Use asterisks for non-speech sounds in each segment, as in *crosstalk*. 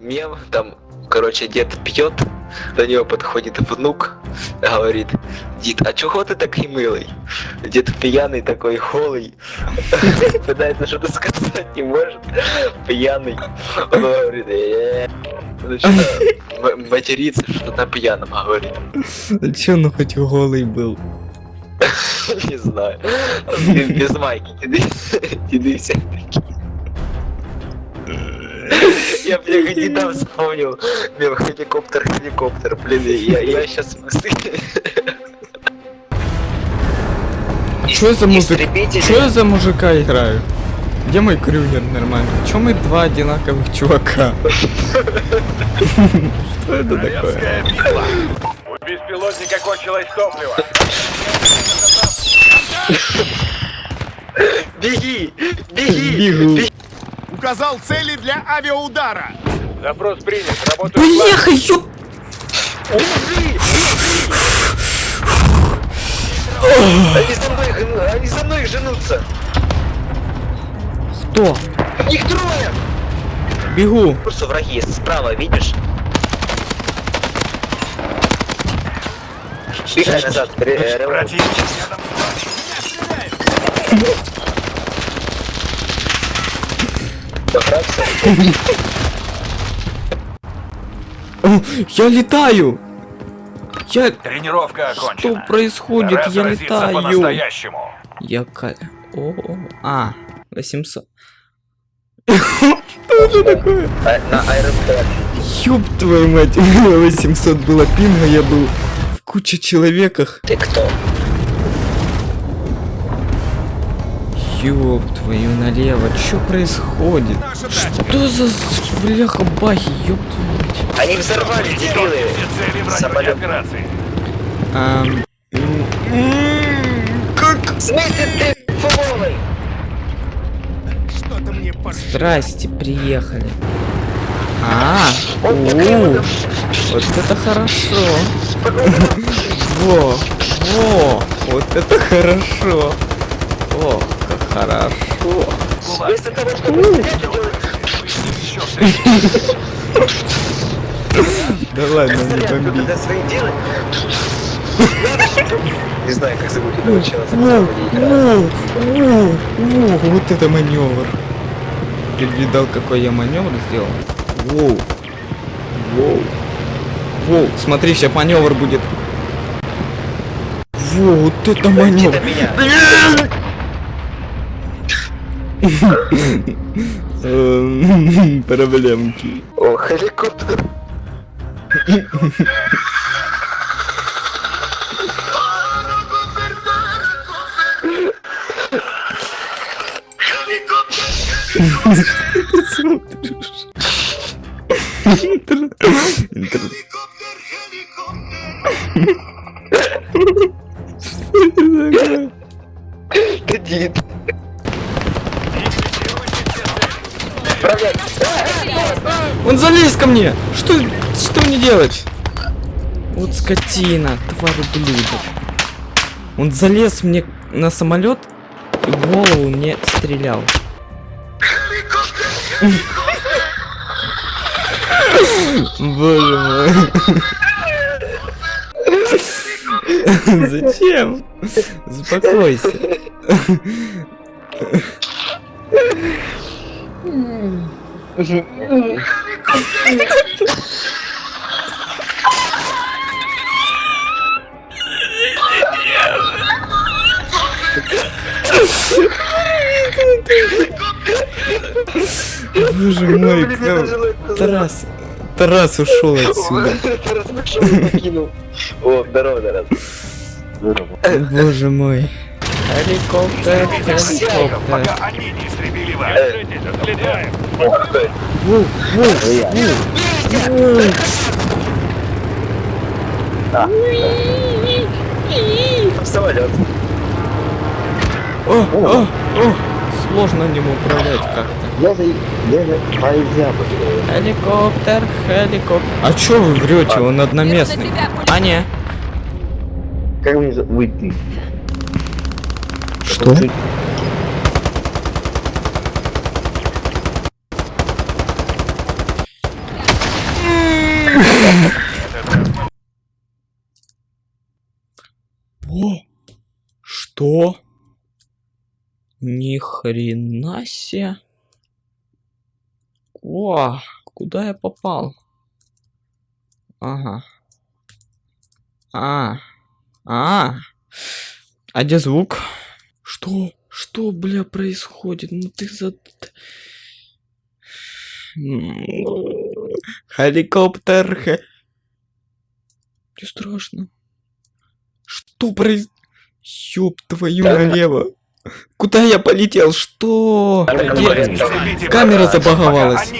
мем, там, короче, дед пьет, до него подходит внук, говорит, дед, а чего ты такой милый? Дед пьяный такой, холый, пытается что-то сказать, не может, пьяный. Он говорит, «Э-э-э». начинает м- материться, что на пьяном говорит. А чё, ну хоть голый был? *laughs* Не знаю. Без майки, деды, деды все такие. Я, бля, недавно вспомнил. Мем, хеликоптер, хеликоптер, блин, я, я сейчас Чё за музыка? Чё я за мужика играю? Где мой крюгер нормально? Чё мы два одинаковых чувака? Что это такое? У беспилотника кончилось топливо. Беги! Беги! Бегу. Указал цели для авиаудара. Запрос принят. Работаю Бляха, ёп! Они за мной, они за мной женутся! Кто? Их трое! Бегу. Просто враги справа, видишь? Бегай назад. Противник рядом *laughs* Похрабся. О, Я летаю! Я... Тренировка Что окончена. происходит? Пора Я летаю. по-настоящему. Я ка... О, а, 800. *laughs* Что это такое? А, На. Ёб твою мать, у меня 800 было пинга, я был в куче человеках. Ты кто? Ёб твою налево, что происходит? Что за бляха бахи, ёб твою мать. Они взорвали, дебилы! Самолет. операции. Ам, м, м, Как? Смысле ты футболный? Что-то мне пошло. Здрасте, приехали. А, у, вот- это хорошо. *laughs* Во, во, вот это хорошо. О, хорошо. Вместо того, чтобы. *laughs* Да ладно, не бомби. Не знаю, как зовут этого человека. Вот это маневр. Ты видал, какой я маневр сделал? Воу, воу, воу, смотри, сейчас маневр будет. Воу, вот это Иди маневр. до меня. Эм, *laughs* Проблемки. О, хеликоптер. Иди. *laughs* Он залез ко мне! Что, что мне делать? Вот скотина, тварь ублюдок. Он залез мне на самолет и в голову мне стрелял. Боже мой. Зачем? Успокойся. Боже мой, Тарас. Тарас ушел отсюда. *laughs* Тарас пошел и покинул. О, здорово, Тарас. Боже мой. Helikopter, Всяков, helikopter. пока они не истребили вас. Держитесь, отстреляем. Ух ты. Самолет. О, о, о. Сложно ним управлять как-то. Я за... Я за... Нельзя. Helikopter, helikopter. А чё вы врете? Он одноместный. А не. Как мне за- выйти? Что? О, что? Ни хрена себе. О, куда я попал? Ага. А, а, а где звук? Что? Что, бля, происходит? Ну ты за... Хе- Мне страшно. Что произ... Ёб твою налево. Куда я полетел? Что? Где? Камера забаговалась.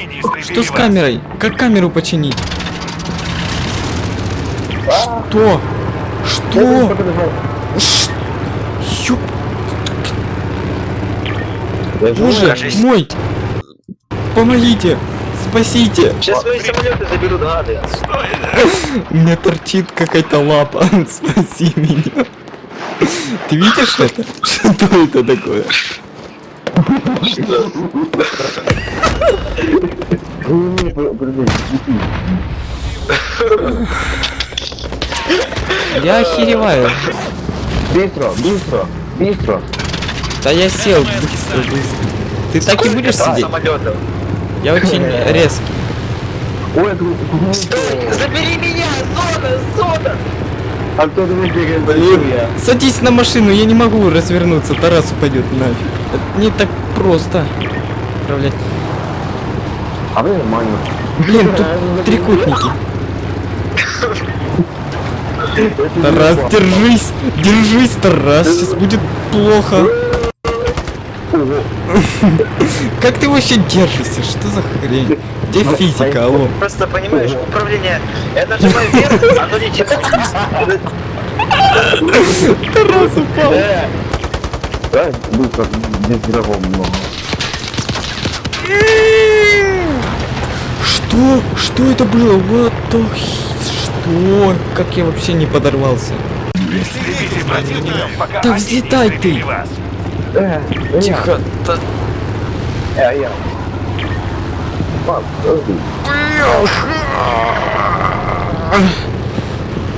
Что с камерой? Как камеру починить? Что? Что? Ш- Боже Кажись. мой! Помогите! Спасите! Сейчас мои самолеты заберут гады. *laughs* У меня торчит какая-то лапа. *laughs* Спаси меня. Ты видишь это? Что это такое? Я охереваю. Быстро, быстро, быстро. Да я сел быстро, быстро. Ты так и будешь сидеть? Я очень резкий. Ой, это Забери меня! Зона! Зона! А кто думает, бегает за Блин, садись на машину, я не могу развернуться, Тарас упадет нафиг. Это не так просто управлять. А вы нормально. Блин, тут трикутники. Тарас, держись! Держись, Тарас, сейчас будет плохо. *laughs* Как ты вообще держишься? Что за хрень? Где физика, алло? Просто понимаешь, управление. Я нажимаю вверх, оно летит. Тарас упал. Да, быстро, без врагов много. Что? Что это было? What the Что? Как я вообще не подорвался? Да взлетай ты. вас. Э, э, Тихо. та- э, я. Подожди.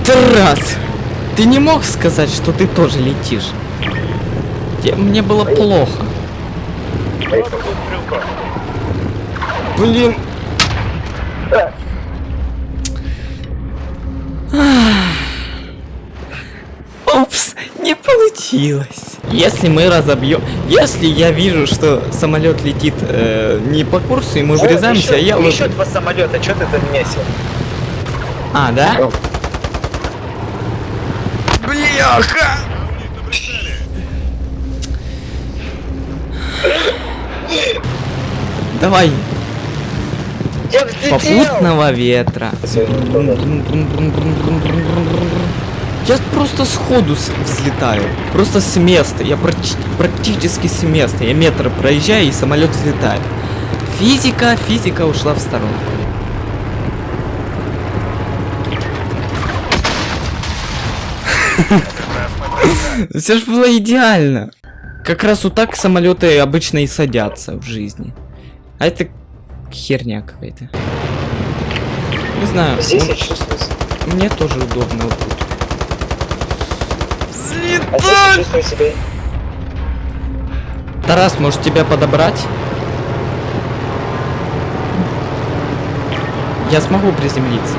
Тарас! Ты не мог сказать, что ты тоже летишь? Мне было плохо. Блин. Упс, не получилось. Если мы разобьем, если я вижу, что самолет летит э, не по курсу и мы врезаемся, еще, я вот- еще два самолета, что ты там месил? А, да? Бляха! Давай, попутного ветра. Я просто сходу взлетаю. Просто с места. Я практи- практически с места. Я метр проезжаю и самолет взлетает. Физика, физика ушла в сторонку. *laughs* Все ж было идеально. Как раз вот так самолеты обычно и садятся в жизни. А это херня какая-то. Не знаю. Здесь я чувствую... Мне тоже удобно вот тут. А я чувствую себя... Тарас, может тебя подобрать? Я смогу приземлиться.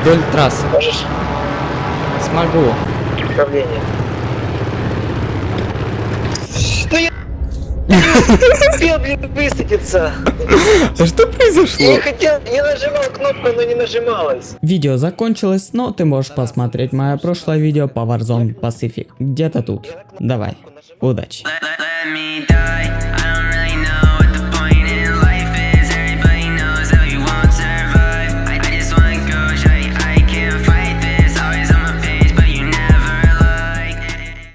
Вдоль трассы. Можешь? Смогу. Управление. Ну я... не успел, блин, высадиться. А что произошло? Я хотел, я нажимал кнопку, но не нажималась. Видео закончилось, но ты можешь посмотреть мое прошлое видео по Warzone Pacific. Где-то тут. Давай. Удачи.